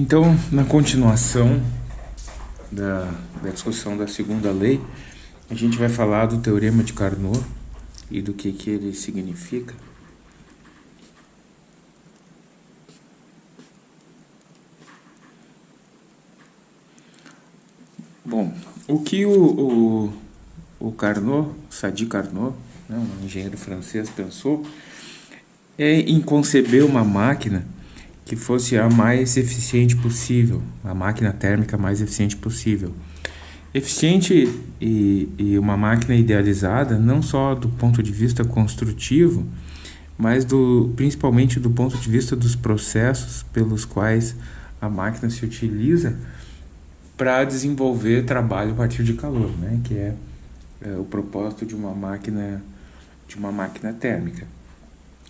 Então, na continuação da, da discussão da segunda lei, a gente vai falar do Teorema de Carnot e do que, que ele significa. Bom, o que o, o, o Carnot, Sadi Carnot, né, um engenheiro francês, pensou é em conceber uma máquina que fosse a mais eficiente possível, a máquina térmica mais eficiente possível. Eficiente e, e uma máquina idealizada não só do ponto de vista construtivo, mas do, principalmente do ponto de vista dos processos pelos quais a máquina se utiliza para desenvolver trabalho a partir de calor, né? que é, é o propósito de uma máquina de uma máquina térmica.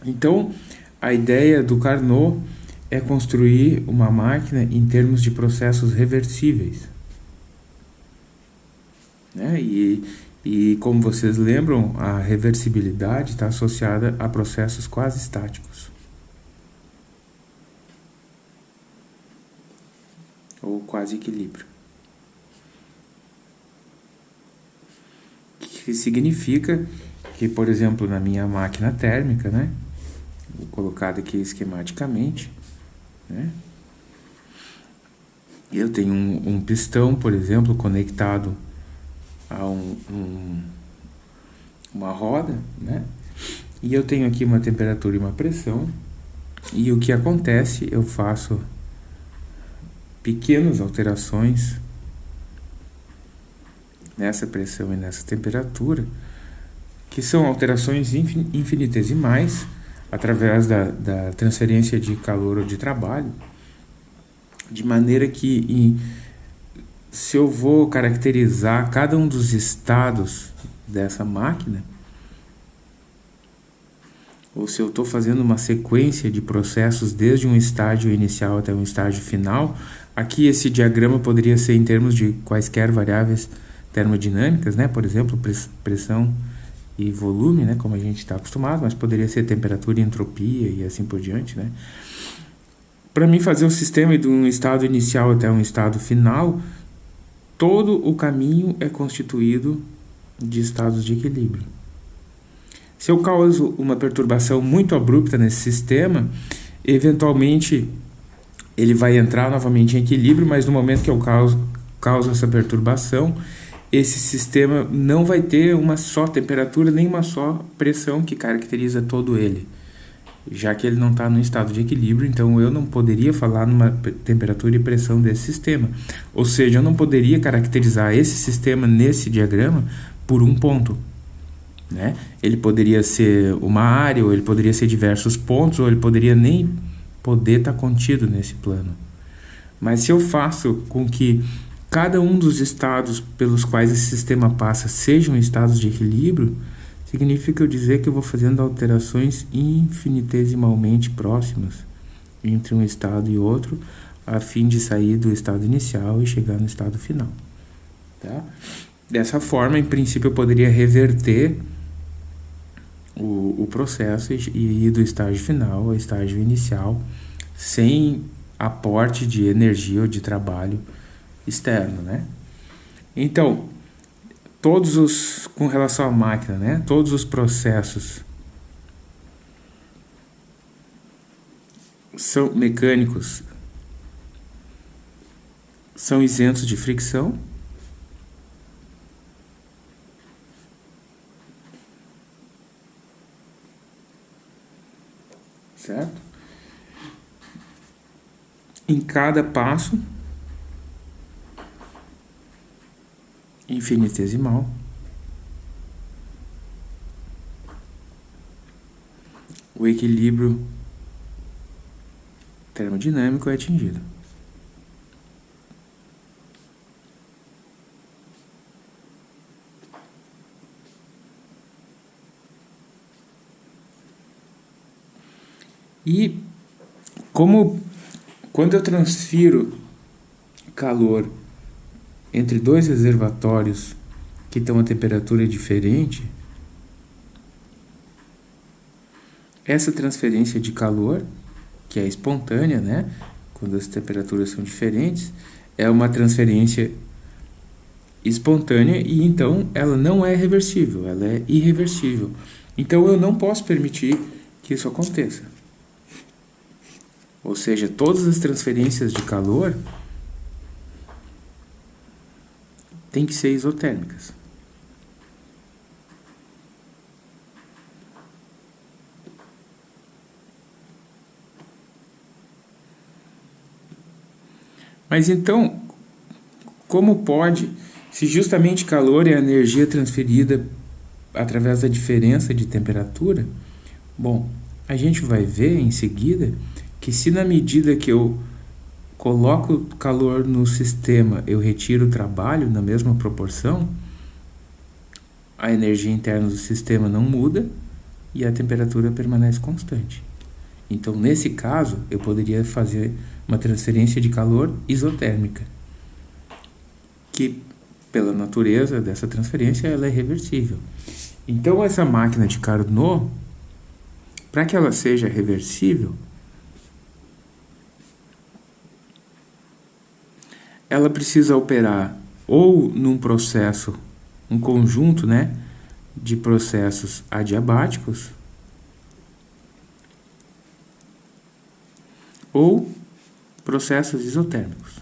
Então, a ideia do Carnot é construir uma máquina em termos de processos reversíveis. Né? E, e, como vocês lembram, a reversibilidade está associada a processos quase estáticos. Ou quase equilíbrio. Que significa que, por exemplo, na minha máquina térmica, né, colocado aqui esquematicamente, né? Eu tenho um, um, pistão, por exemplo, conectado a um, um, uma roda, né? E eu tenho aqui uma temperatura e uma pressão. E o que acontece, eu faço pequenas alterações nessa pressão e nessa temperatura, que são alterações infinitesimais, através da, da transferência de calor ou de trabalho, de maneira que em, se eu vou caracterizar cada um dos estados dessa máquina, ou se eu estou fazendo uma sequência de processos desde um estágio inicial até um estágio final, aqui esse diagrama poderia ser em termos de quaisquer variáveis termodinâmicas, né? por exemplo, pressão, e volume, né, como a gente está acostumado, mas poderia ser temperatura entropia e assim por diante, né? Para mim fazer o sistema de um estado inicial até um estado final, todo o caminho é constituído de estados de equilíbrio. Se eu causo uma perturbação muito abrupta nesse sistema, eventualmente ele vai entrar novamente em equilíbrio, mas no momento que eu causo, causo essa perturbação, esse sistema não vai ter uma só temperatura nem uma só pressão que caracteriza todo ele, já que ele não está no estado de equilíbrio, então eu não poderia falar numa temperatura e pressão desse sistema. Ou seja, eu não poderia caracterizar esse sistema nesse diagrama por um ponto. Né? Ele poderia ser uma área, ou ele poderia ser diversos pontos, ou ele poderia nem poder estar tá contido nesse plano. Mas se eu faço com que cada um dos estados pelos quais esse sistema passa sejam estados de equilíbrio, significa eu dizer que eu vou fazendo alterações infinitesimalmente próximas entre um estado e outro, a fim de sair do estado inicial e chegar no estado final. Tá? Dessa forma, em princípio, eu poderia reverter o, o processo e ir do estágio final ao estágio inicial sem aporte de energia ou de trabalho externo, né? Então, todos os com relação à máquina, né? Todos os processos são mecânicos são isentos de fricção. Certo? Em cada passo infinitesimal. O equilíbrio termodinâmico é atingido. E como quando eu transfiro calor entre dois reservatórios que estão a temperatura diferente, essa transferência de calor, que é espontânea, né, quando as temperaturas são diferentes, é uma transferência espontânea e então ela não é reversível, ela é irreversível. Então eu não posso permitir que isso aconteça. Ou seja, todas as transferências de calor têm que ser isotérmicas. Mas então, como pode, se justamente calor é a energia transferida através da diferença de temperatura? Bom, a gente vai ver em seguida que se na medida que eu coloco calor no sistema, eu retiro o trabalho na mesma proporção, a energia interna do sistema não muda e a temperatura permanece constante. Então, nesse caso, eu poderia fazer uma transferência de calor isotérmica, que, pela natureza dessa transferência, ela é reversível. Então, essa máquina de Carnot, para que ela seja reversível, ela precisa operar ou num processo, um conjunto né, de processos adiabáticos, ou processos isotérmicos.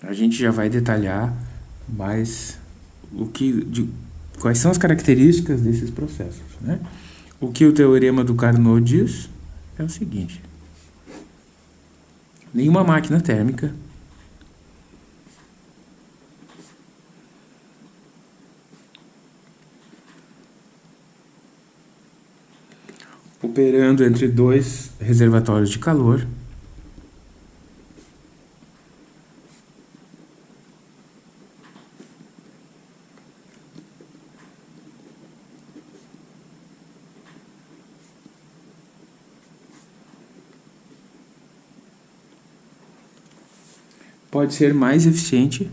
A gente já vai detalhar mais o que, de, quais são as características desses processos. Né? O que o teorema do Carnot diz é o seguinte. Nenhuma máquina térmica operando entre dois reservatórios de calor pode ser mais eficiente.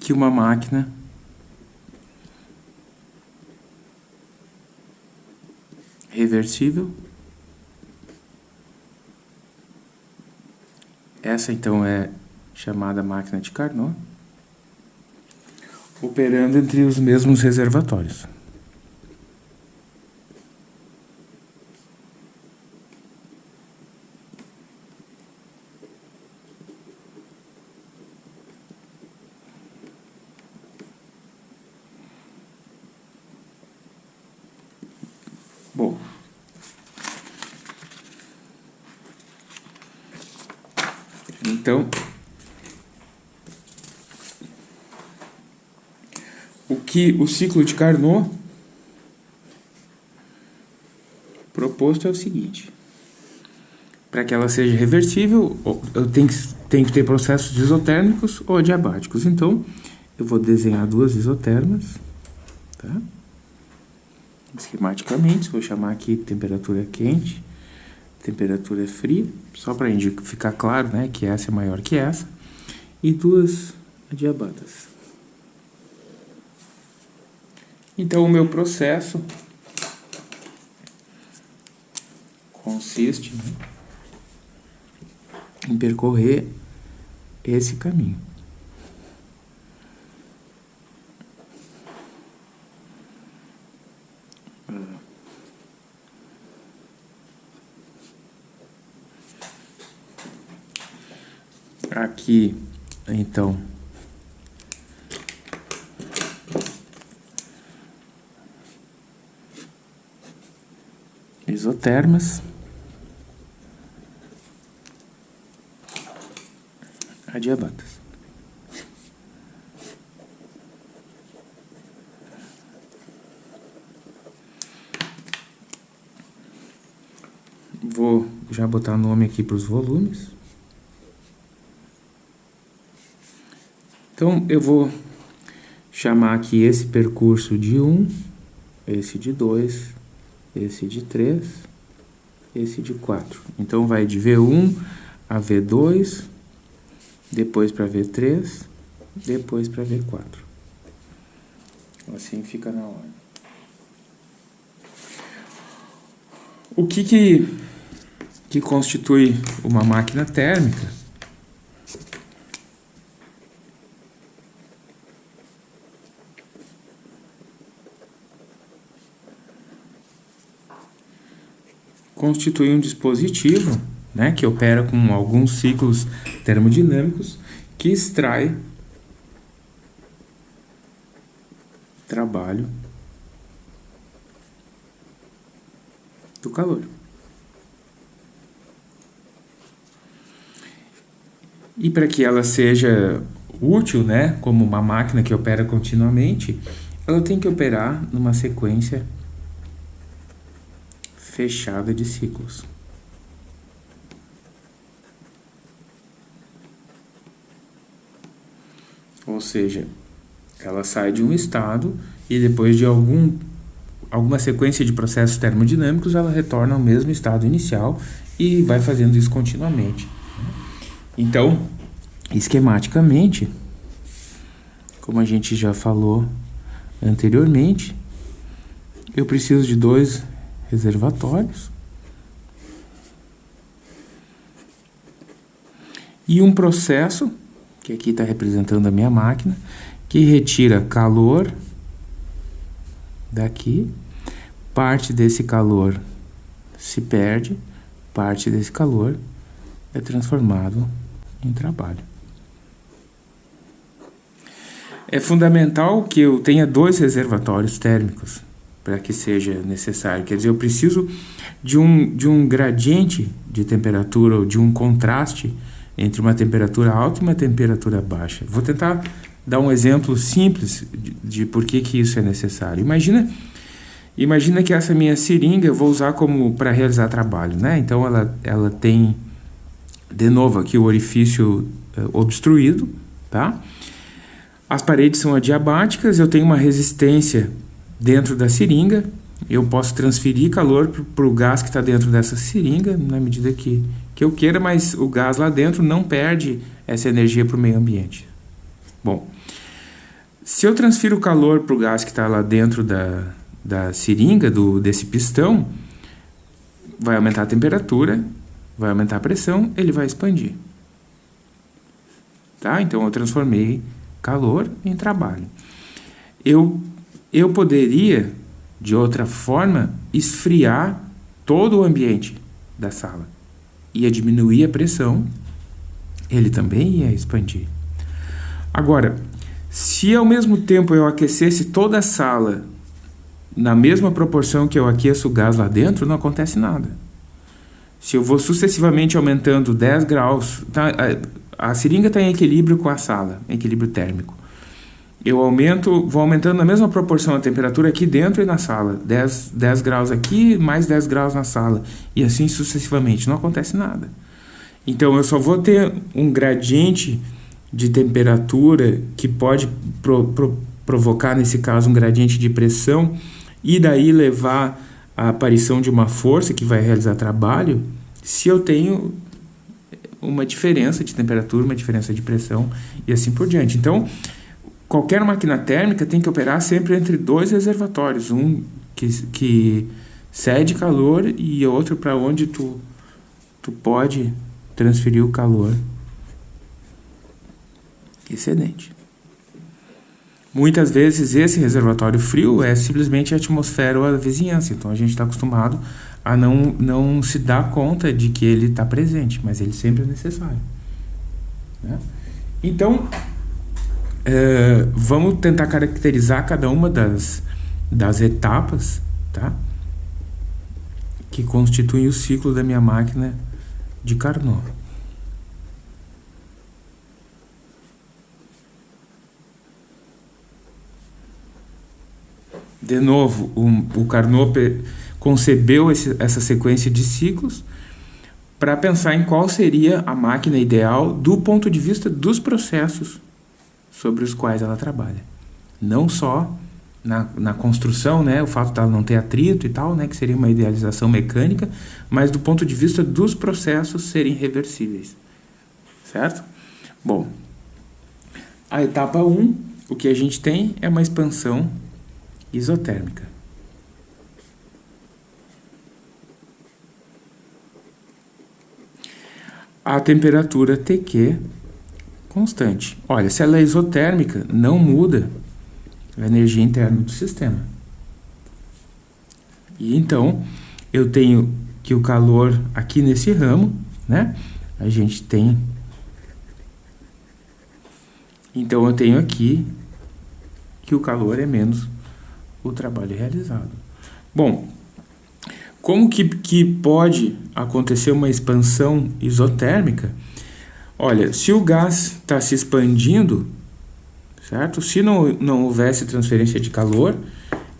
Que uma máquina. Reversível. Essa então é chamada máquina de Carnot operando entre os mesmos reservatórios. Bom, então que o ciclo de Carnot proposto é o seguinte. Para que ela seja reversível, eu tenho que, tenho que ter processos isotérmicos ou adiabáticos. Então, eu vou desenhar duas isotermas, tá? Esquematicamente, vou chamar aqui temperatura quente, temperatura fria, só para ficar claro, né, que essa é maior que essa, e duas adiabatas. Então, o meu processo consiste em percorrer esse caminho. Aqui, então, isotermas, adiabatas. Vou já botar nome aqui para os volumes. Então, eu vou chamar aqui esse percurso de 1, esse de 2, esse de 3, esse de 4. Então, vai de V1 a V2, depois para V3, depois para V4. Assim fica na ordem. O que que, que constitui uma máquina térmica? Constitui um dispositivo né, que opera com alguns ciclos termodinâmicos que extrai trabalho do calor. E para que ela seja útil, né, como uma máquina que opera continuamente, ela tem que operar numa sequência fechada de ciclos. Ou seja, ela sai de um estado e depois de algum, alguma sequência de processos termodinâmicos, ela retorna ao mesmo estado inicial e vai fazendo isso continuamente. Então, esquematicamente, como a gente já falou anteriormente, eu preciso de dois reservatórios e um processo, que aqui está representando a minha máquina, que retira calor daqui, parte desse calor se perde, parte desse calor é transformado em trabalho. É fundamental que eu tenha dois reservatórios térmicos para que seja necessário. Quer dizer, eu preciso de um, de um gradiente de temperatura ou de um contraste entre uma temperatura alta e uma temperatura baixa. Vou tentar dar um exemplo simples de, de por que, que isso é necessário. Imagina, imagina que essa minha seringa eu vou usar como para realizar trabalho, né? Então ela, ela tem, de novo aqui o orifício uh, obstruído, tá? As paredes são adiabáticas, eu tenho uma resistência dentro da seringa, eu posso transferir calor para o gás que está dentro dessa seringa, na medida que, que eu queira, mas o gás lá dentro não perde essa energia para o meio ambiente. Bom, se eu transfiro calor para o gás que está lá dentro da, da seringa, do, desse pistão, vai aumentar a temperatura, vai aumentar a pressão, ele vai expandir. Tá? Então eu transformei calor em trabalho. Eu eu poderia, de outra forma, esfriar todo o ambiente da sala. Ia diminuir a pressão, ele também ia expandir. Agora, se ao mesmo tempo eu aquecesse toda a sala na mesma proporção que eu aqueço o gás lá dentro, não acontece nada. Se eu vou sucessivamente aumentando 10 graus, tá, a, a seringa está em equilíbrio com a sala, equilíbrio térmico eu aumento, vou aumentando na mesma proporção a temperatura aqui dentro e na sala. 10, 10 graus aqui, mais 10 graus na sala. E assim sucessivamente. Não acontece nada. Então, eu só vou ter um gradiente de temperatura que pode pro, pro, provocar, nesse caso, um gradiente de pressão e daí levar à aparição de uma força que vai realizar trabalho, se eu tenho uma diferença de temperatura, uma diferença de pressão e assim por diante. Então, qualquer máquina térmica tem que operar sempre entre dois reservatórios, um que, que cede calor e outro para onde tu, tu pode transferir o calor excedente. Muitas vezes esse reservatório frio é simplesmente a atmosfera ou a vizinhança, então a gente está acostumado a não, não se dar conta de que ele está presente, mas ele sempre é necessário. Né? Então, é, vamos tentar caracterizar cada uma das, das etapas, tá? Que constituem o ciclo da minha máquina de Carnot. De novo, o, o Carnot concebeu esse, essa sequência de ciclos para pensar em qual seria a máquina ideal do ponto de vista dos processos sobre os quais ela trabalha. Não só na, na construção, né, o fato dela não ter atrito e tal, né, que seria uma idealização mecânica, mas do ponto de vista dos processos serem reversíveis, certo? Bom, a etapa 1, o que a gente tem é uma expansão isotérmica. A temperatura TQ constante. Olha, se ela é isotérmica, não muda a energia interna do sistema. E então, eu tenho que o calor aqui nesse ramo, né? A gente tem... Então, eu tenho aqui que o calor é menos o trabalho realizado. Bom, como que, que pode acontecer uma expansão isotérmica? Olha, se o gás está se expandindo, certo? Se não, não houvesse transferência de calor,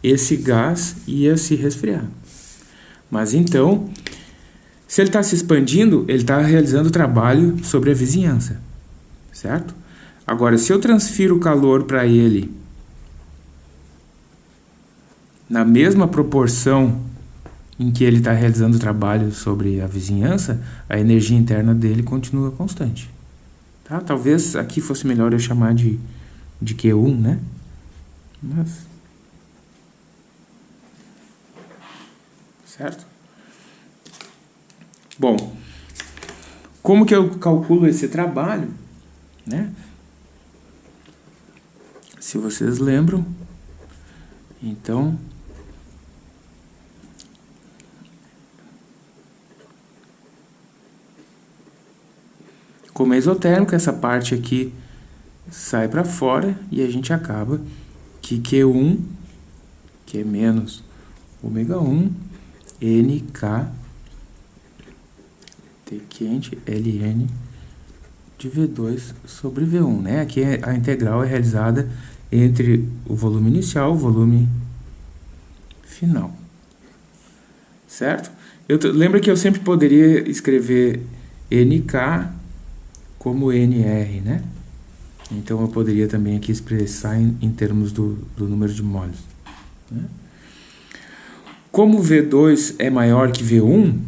esse gás ia se resfriar. Mas então, se ele está se expandindo, ele está realizando trabalho sobre a vizinhança, certo? Agora, se eu transfiro o calor para ele na mesma proporção em que ele está realizando o trabalho sobre a vizinhança, a energia interna dele continua constante. Tá? Talvez aqui fosse melhor eu chamar de de Q1, né? Mas... Certo? Bom, como que eu calculo esse trabalho, né? Se vocês lembram, então... Como é isotérmico, essa parte aqui sai para fora e a gente acaba que Q1, que é menos ômega 1, NK, T quente, LN de V2 sobre V1, né? Aqui é, a integral é realizada entre o volume inicial e o volume final, certo? Eu lembra que eu sempre poderia escrever NK como NR, né? Então eu poderia também aqui expressar em, em termos do, do, número de moles. Né? Como V2 é maior que V1,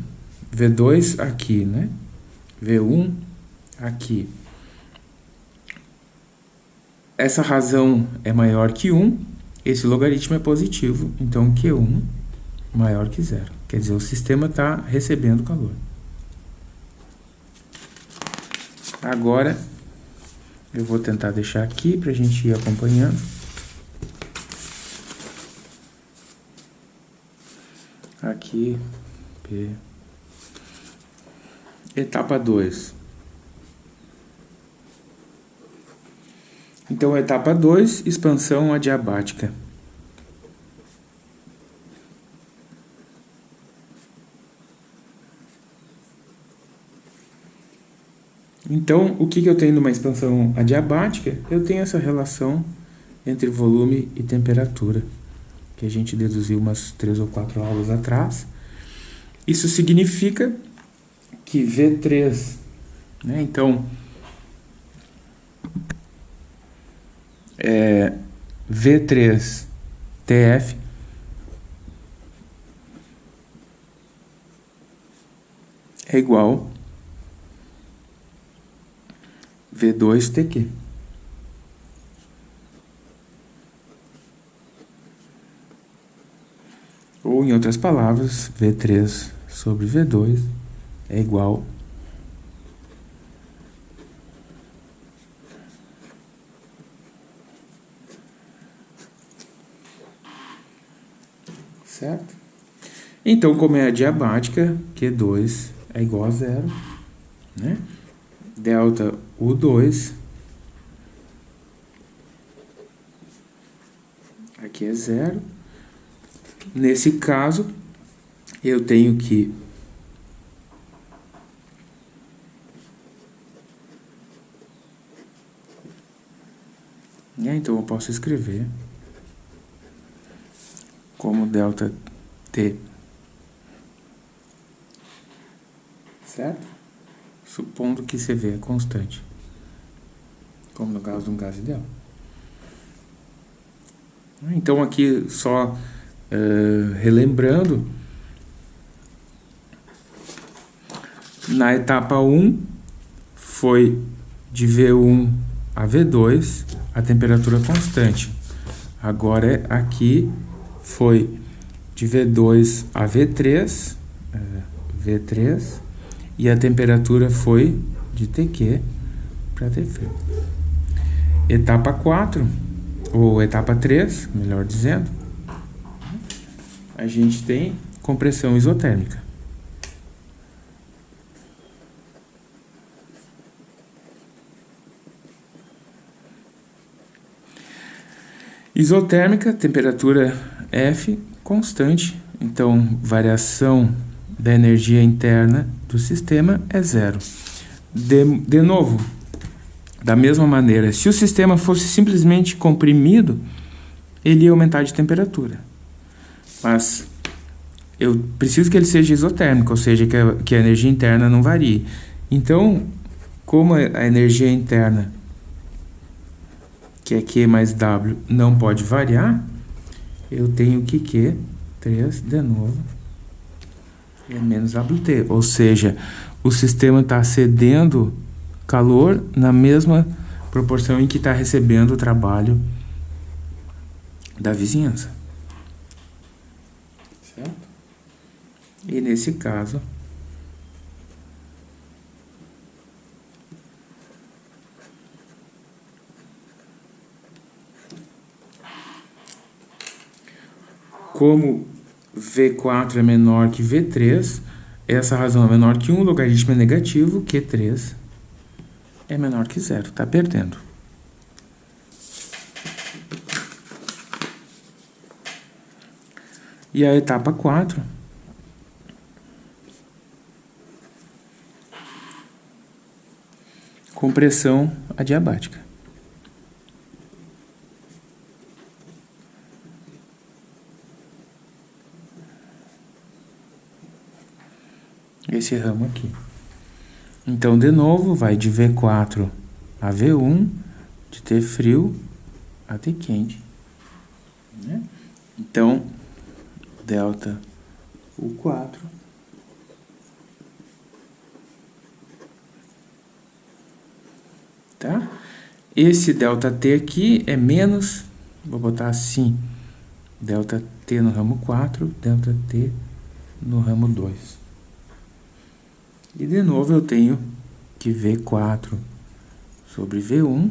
V2 aqui, né? V1 aqui. Essa razão é maior que 1, esse logaritmo é positivo, então Q1 maior que zero. Quer dizer, o sistema está recebendo calor. Agora, eu vou tentar deixar aqui para a gente ir acompanhando. Aqui, P. Etapa 2. Então, etapa 2, expansão adiabática. Então, o que, que eu tenho numa expansão adiabática? Eu tenho essa relação entre volume e temperatura, que a gente deduziu umas três ou quatro aulas atrás. Isso significa que V3, né, então, é, V3 TF é igual V2TQ. Ou, em outras palavras, V3 sobre V2 é igual certo? Então, como é adiabática, Q2 é igual a zero, né? delta U2, aqui é zero. Nesse caso, eu tenho que então eu posso escrever como delta T, certo? supondo que CV é constante, como no caso de um gás ideal. Então aqui só uh, relembrando, na etapa 1 foi de V1 a V2 a temperatura constante. Agora é aqui foi de V2 a V3, uh, V3 e a temperatura foi de TQ para TF. Etapa 4 ou etapa 3, melhor dizendo, a gente tem compressão isotérmica. Isotérmica, temperatura F constante, então variação da energia interna do sistema é zero. De, de novo, da mesma maneira, se o sistema fosse simplesmente comprimido, ele ia aumentar de temperatura. Mas eu preciso que ele seja isotérmico, ou seja, que a, que a energia interna não varie. Então, como a energia interna, que é Q mais W, não pode variar, eu tenho que Q, 3, de novo, é menos WT. Ou seja, o sistema está cedendo calor na mesma proporção em que está recebendo o trabalho da vizinhança. Certo? E nesse caso, como V4 é menor que V3, essa razão é menor que 1, o logaritmo é negativo, Q3 é menor que zero, está perdendo. E a etapa 4 compressão adiabática. Esse ramo aqui. Então, de novo, vai de V4 a V1, de T frio a T quente. Né? Então, delta U4 tá? Esse delta T aqui é menos, vou botar assim, delta T no ramo 4, delta T no ramo 2. E de novo eu tenho que V4 sobre V1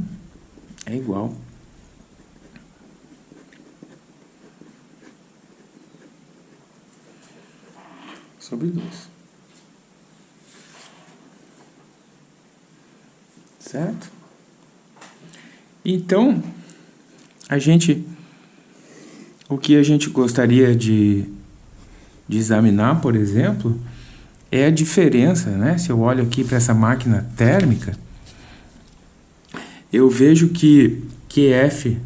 é igual sobre 2. Certo? Então, a gente o que a gente gostaria de, de examinar, por exemplo, é a diferença, né? Se eu olho aqui para essa máquina térmica, eu vejo que QF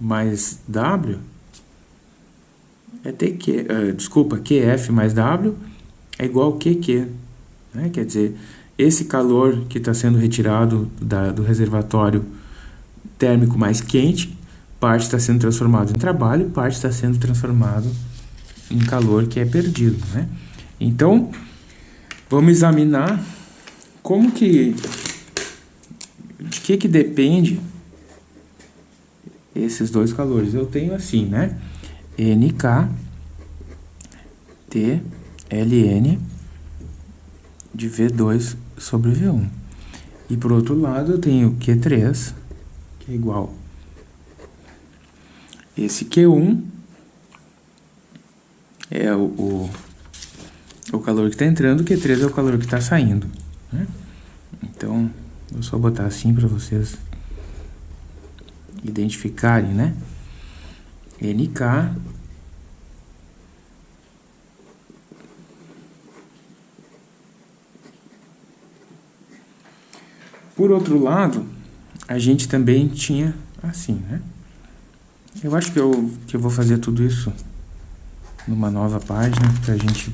mais W é TQ, uh, desculpa, QF mais W é igual a QQ, né? Quer dizer, esse calor que está sendo retirado da, do reservatório térmico mais quente, parte está sendo transformado em trabalho, parte está sendo transformado em calor que é perdido, né? Então, Vamos examinar como que de que que depende esses dois calores. Eu tenho assim, né? NK T LN de V2 sobre V1. E por outro lado, eu tenho Q3, que é igual esse Q1 é o, o o calor que está entrando, Q3 é o calor que está saindo. Né? Então, vou só botar assim para vocês identificarem, né? NK Por outro lado, a gente também tinha assim, né? Eu acho que eu, que eu vou fazer tudo isso numa nova página para a gente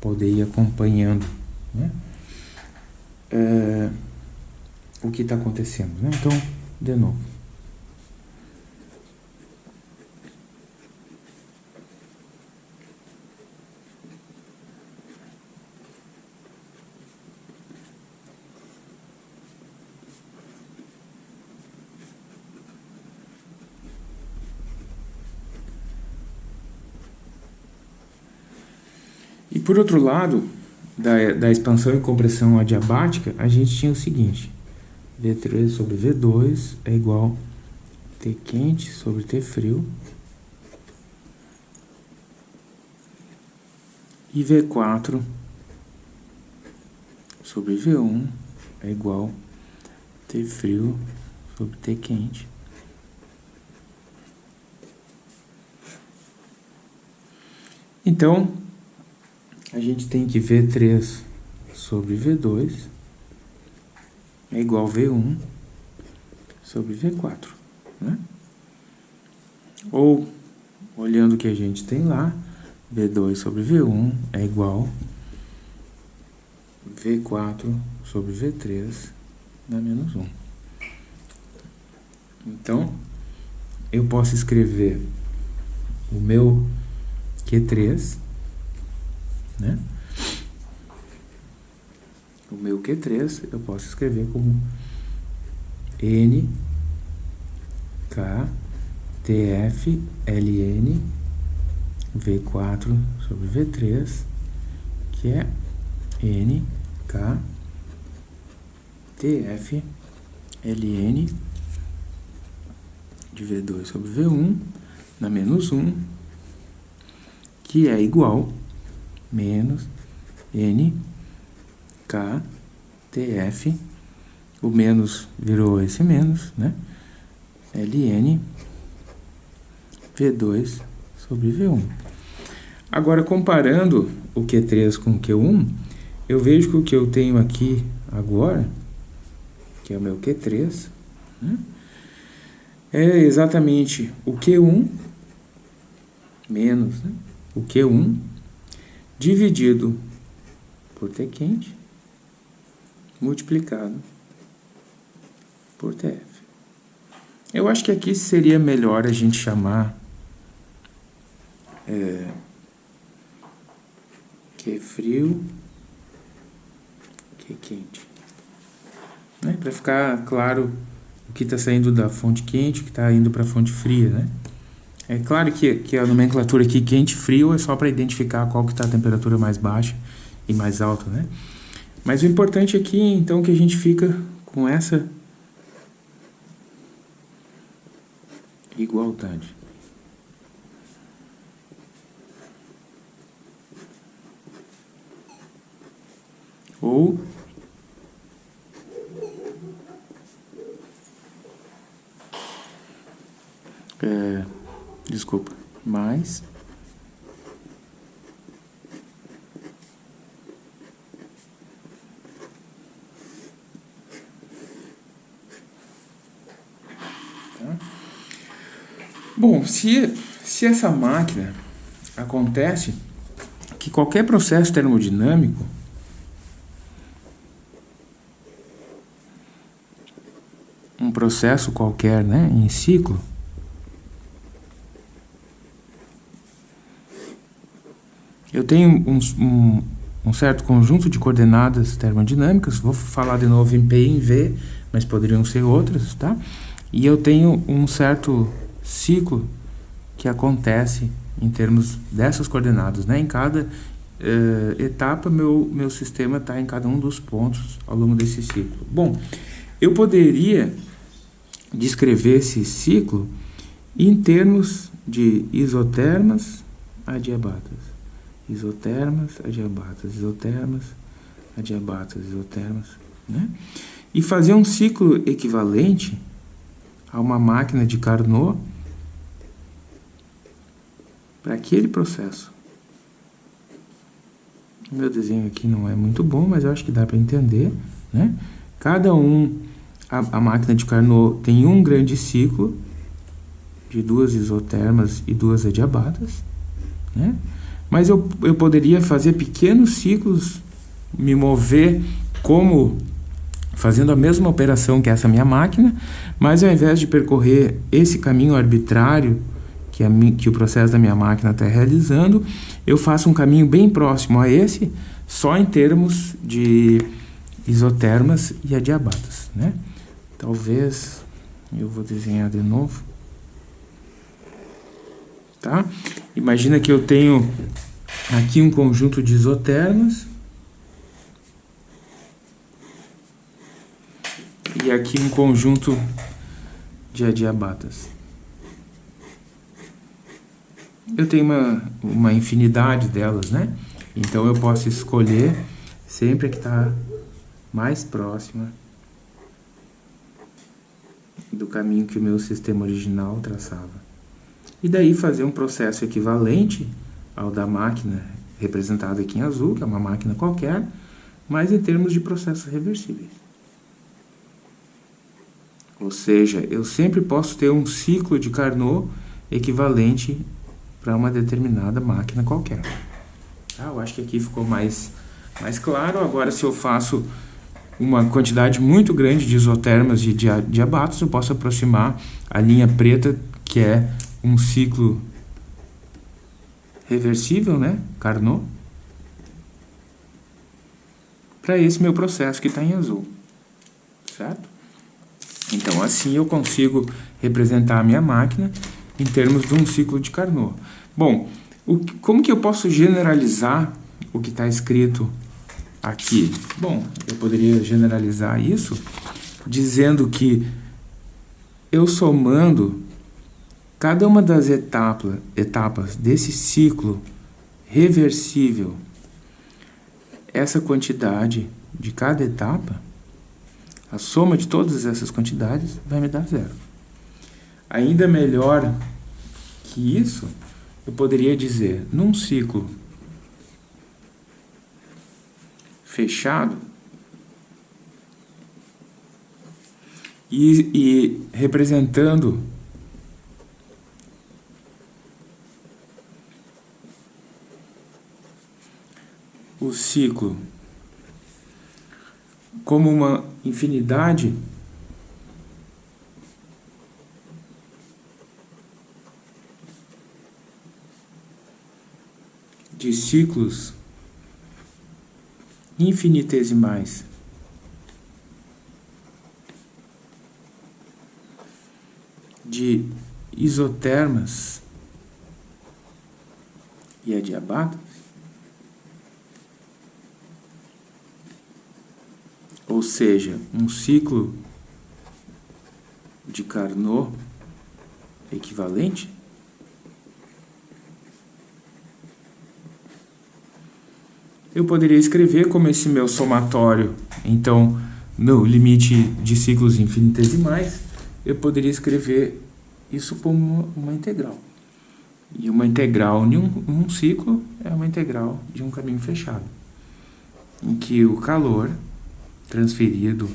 poder ir acompanhando né? é, o que está acontecendo. Né? Então, de novo. Por outro lado, da, da expansão e compressão adiabática, a gente tinha o seguinte, V3 sobre V2 é igual T quente sobre T frio, e V4 sobre V1 é igual T frio sobre T quente. Então, a gente tem que V3 sobre V2 é igual V1 sobre V4, né? Ou, olhando o que a gente tem lá, V2 sobre V1 é igual V4 sobre V3 na menos 1. Então, eu posso escrever o meu Q3, né? O meu Q3 eu posso escrever como N K TF LN V4 sobre V3, que é N K TF LN de V2 sobre V1 na menos 1, que é igual menos N K TF, o menos virou esse menos, né? LN V2 sobre V1. Agora, comparando o Q3 com o Q1, eu vejo que o que eu tenho aqui agora, que é o meu Q3, né, é exatamente o Q1 menos né, o Q1 dividido por T quente multiplicado por TF. Eu acho que aqui seria melhor a gente chamar é, é frio, é quente. Né? Para ficar claro o que está saindo da fonte quente, o que está indo para a fonte fria, né? É claro que, que a nomenclatura aqui quente frio é só para identificar qual que está a temperatura mais baixa e mais alta, né? Mas o importante aqui, então, que a gente fica com essa igualdade. ou é, desculpa, mais? Bom, se, se essa máquina acontece que qualquer processo termodinâmico um processo qualquer, né, em ciclo, eu tenho um, um, um, certo conjunto de coordenadas termodinâmicas, vou falar de novo em P e em V, mas poderiam ser outras, tá? E eu tenho um certo ciclo que acontece em termos dessas coordenadas, né? Em cada uh, etapa, meu, meu sistema está em cada um dos pontos ao longo desse ciclo. Bom, eu poderia descrever esse ciclo em termos de isotermas adiabatas. Isotermas, adiabatas, isotermas, adiabatas, isotermas, né? E fazer um ciclo equivalente a uma máquina de Carnot para aquele processo. Meu desenho aqui não é muito bom, mas eu acho que dá para entender, né? Cada um a, a máquina de Carnot tem um grande ciclo de duas isotermas e duas adiabatas, né? Mas eu, eu poderia fazer pequenos ciclos, me mover como fazendo a mesma operação que essa minha máquina, mas ao invés de percorrer esse caminho arbitrário que, a, que o processo da minha máquina está realizando, eu faço um caminho bem próximo a esse, só em termos de isotermas e adiabatas, né? Talvez eu vou desenhar de novo. Tá? Imagina que eu tenho Aqui um conjunto de isotermas. E aqui um conjunto de adiabatas. Eu tenho uma, uma infinidade delas, né? Então eu posso escolher sempre a que está mais próxima do caminho que o meu sistema original traçava. E daí fazer um processo equivalente ao da máquina representada aqui em azul, que é uma máquina qualquer, mas em termos de processos reversíveis. Ou seja, eu sempre posso ter um ciclo de Carnot equivalente para uma determinada máquina qualquer. Ah, eu acho que aqui ficou mais, mais claro. Agora, se eu faço uma quantidade muito grande de isotermas de diabatos, eu posso aproximar a linha preta, que é um ciclo reversível, né? Carnot. Para esse meu processo que está em azul. Certo? Então, assim eu consigo representar a minha máquina em termos de um ciclo de Carnot. Bom, o, como que eu posso generalizar o que está escrito aqui? Bom, eu poderia generalizar isso dizendo que eu somando cada uma das etapa, etapas desse ciclo reversível, essa quantidade de cada etapa, a soma de todas essas quantidades vai me dar zero. Ainda melhor que isso, eu poderia dizer, num ciclo fechado, e, e representando o ciclo como uma infinidade de ciclos infinitesimais. De isotermas e adiabatas, ou seja, um ciclo de Carnot equivalente, eu poderia escrever como esse meu somatório, então, no limite de ciclos infinitesimais, eu poderia escrever isso como uma integral. E uma integral em um, um ciclo é uma integral de um caminho fechado, em que o calor transferido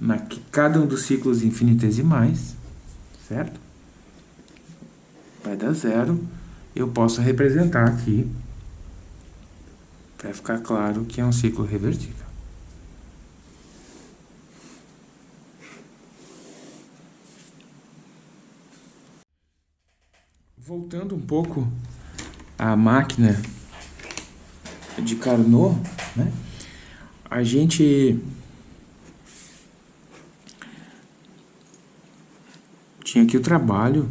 na cada um dos ciclos infinitesimais, certo? Vai dar zero. Eu posso representar aqui para ficar claro que é um ciclo revertível. Voltando um pouco à máquina de Carnot, né? A gente tinha aqui o trabalho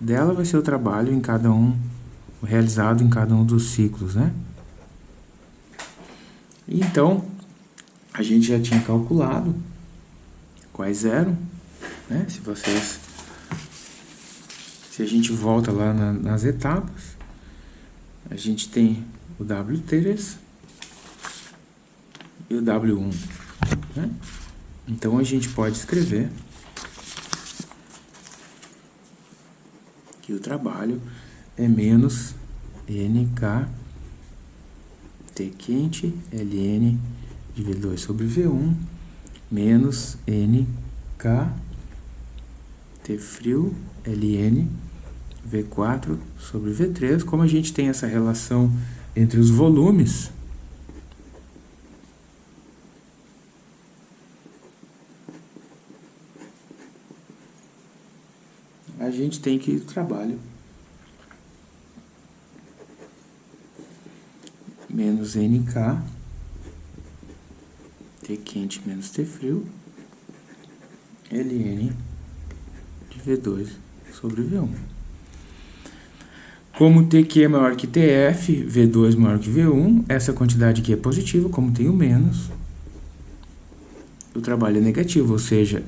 dela vai ser o trabalho em cada um realizado em cada um dos ciclos, né? Então, a gente já tinha calculado quais eram, né? Se vocês... Se a gente volta lá na, nas etapas, a gente tem o W3 e o W1, né? Então, a gente pode escrever que o trabalho é menos NK T quente, Ln dividido 2 sobre V1, menos NK, T frio, Ln, V4 sobre V3. Como a gente tem essa relação entre os volumes, tem que trabalho menos NK, T quente menos T frio, Ln de V2 sobre V1. Como TQ é maior que TF, V2 maior que V1, essa quantidade aqui é positiva, como tem o menos, o trabalho é negativo, ou seja,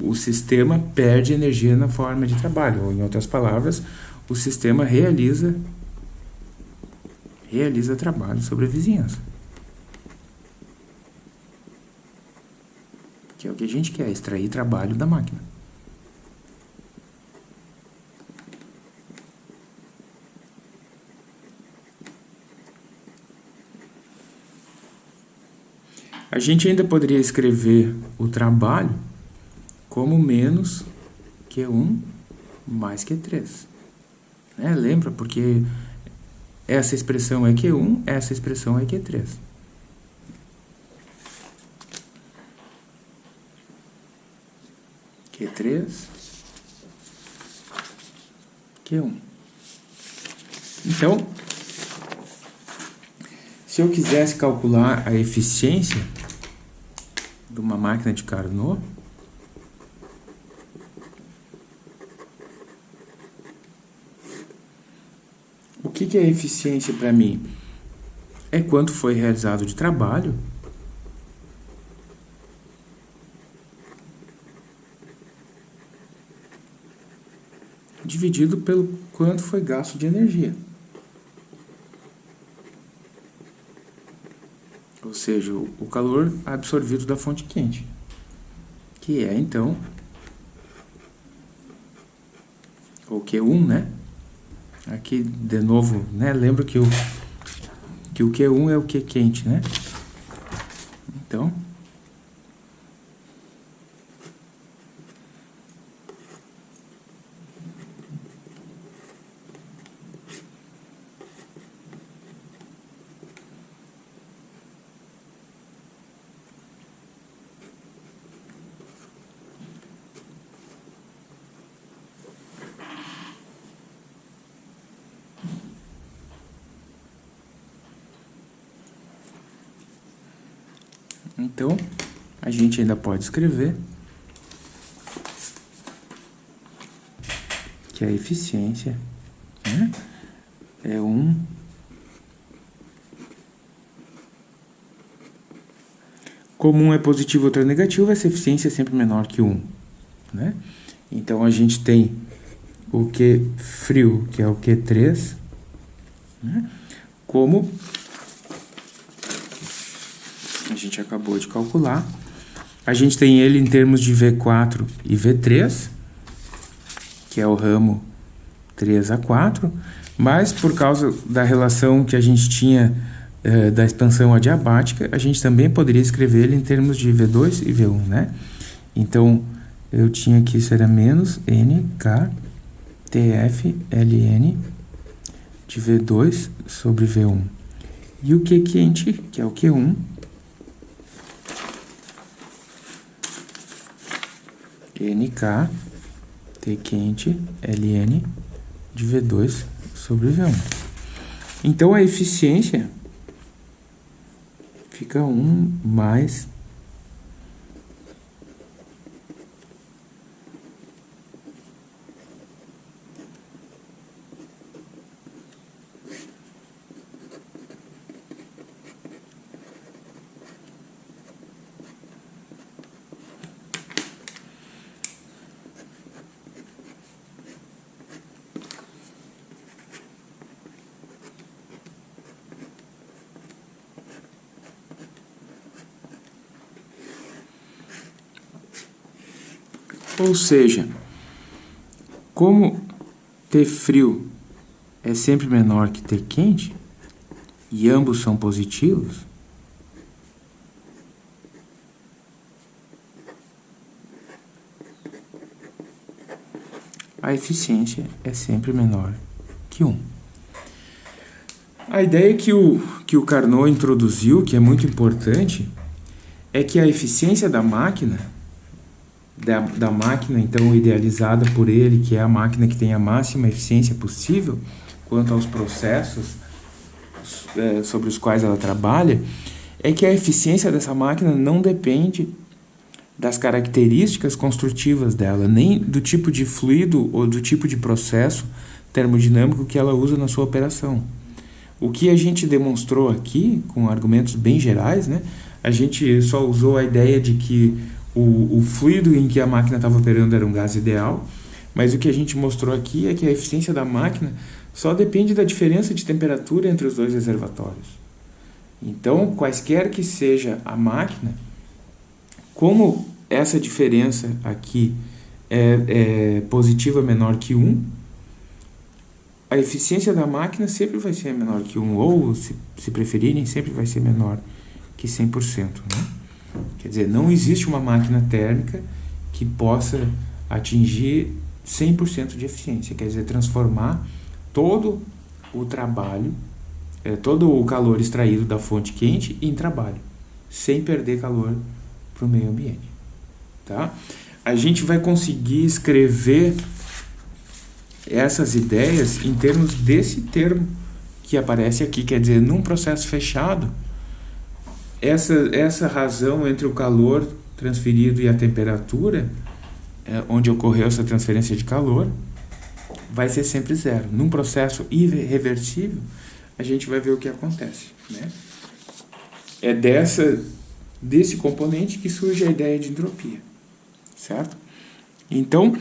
o sistema perde energia na forma de trabalho, ou em outras palavras, o sistema realiza realiza trabalho sobre a vizinhança. Que é o que a gente quer, extrair trabalho da máquina. A gente ainda poderia escrever o trabalho como menos Q1 mais Q3. Né? Lembra? Porque essa expressão é Q1, essa expressão é Q3. Q3, Q1. Então, se eu quisesse calcular a eficiência de uma máquina de Carnot, que, que é eficiência para mim? É quanto foi realizado de trabalho dividido pelo quanto foi gasto de energia. ou seja, o calor absorvido da fonte quente, que é então o Q1, né? Aqui de novo, né? Lembra que o que o Q1 é o Q quente, né? Então, Então, a gente ainda pode escrever que a eficiência né, é um Como um é positivo e outro é negativo, essa eficiência é sempre menor que 1. Né? Então, a gente tem o Q frio, que é o Q3, né? como gente acabou de calcular. A gente tem ele em termos de V4 e V3, que é o ramo 3 a 4, mas por causa da relação que a gente tinha eh, da expansão adiabática, a gente também poderia escrever ele em termos de V2 e V1, né? Então, eu tinha que isso era menos NK TF LN de V2 sobre V1. E o Q quente, que é o Q1, NK T quente Ln de V2 sobre V1. Então a eficiência fica 1 mais Ou seja, como T frio é sempre menor que T quente, e ambos são positivos, a eficiência é sempre menor que 1. A ideia que o, que o Carnot introduziu, que é muito importante, é que a eficiência da máquina da, da máquina, então idealizada por ele, que é a máquina que tem a máxima eficiência possível quanto aos processos é, sobre os quais ela trabalha, é que a eficiência dessa máquina não depende das características construtivas dela, nem do tipo de fluido ou do tipo de processo termodinâmico que ela usa na sua operação. O que a gente demonstrou aqui, com argumentos bem gerais, né, a gente só usou a ideia de que o, o fluido em que a máquina estava operando era um gás ideal, mas o que a gente mostrou aqui é que a eficiência da máquina só depende da diferença de temperatura entre os dois reservatórios. Então, quaisquer que seja a máquina, como essa diferença aqui é, é positiva menor que 1, a eficiência da máquina sempre vai ser menor que 1, ou, se, se preferirem, sempre vai ser menor que 100%. Né? Quer dizer, não existe uma máquina térmica que possa atingir 100% de eficiência, quer dizer, transformar todo o trabalho, é, todo o calor extraído da fonte quente em trabalho, sem perder calor para o meio ambiente. Tá? A gente vai conseguir escrever essas ideias em termos desse termo que aparece aqui, quer dizer, num processo fechado, essa, essa razão entre o calor transferido e a temperatura, é, onde ocorreu essa transferência de calor, vai ser sempre zero. Num processo irreversível, a gente vai ver o que acontece. Né? É dessa, desse componente que surge a ideia de entropia. Certo? Então,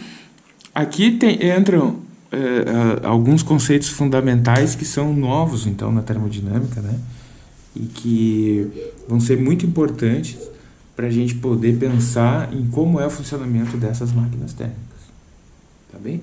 aqui tem, entram é, alguns conceitos fundamentais que são novos então na termodinâmica, né? e que vão ser muito importantes para a gente poder pensar em como é o funcionamento dessas máquinas térmicas. Tá bem?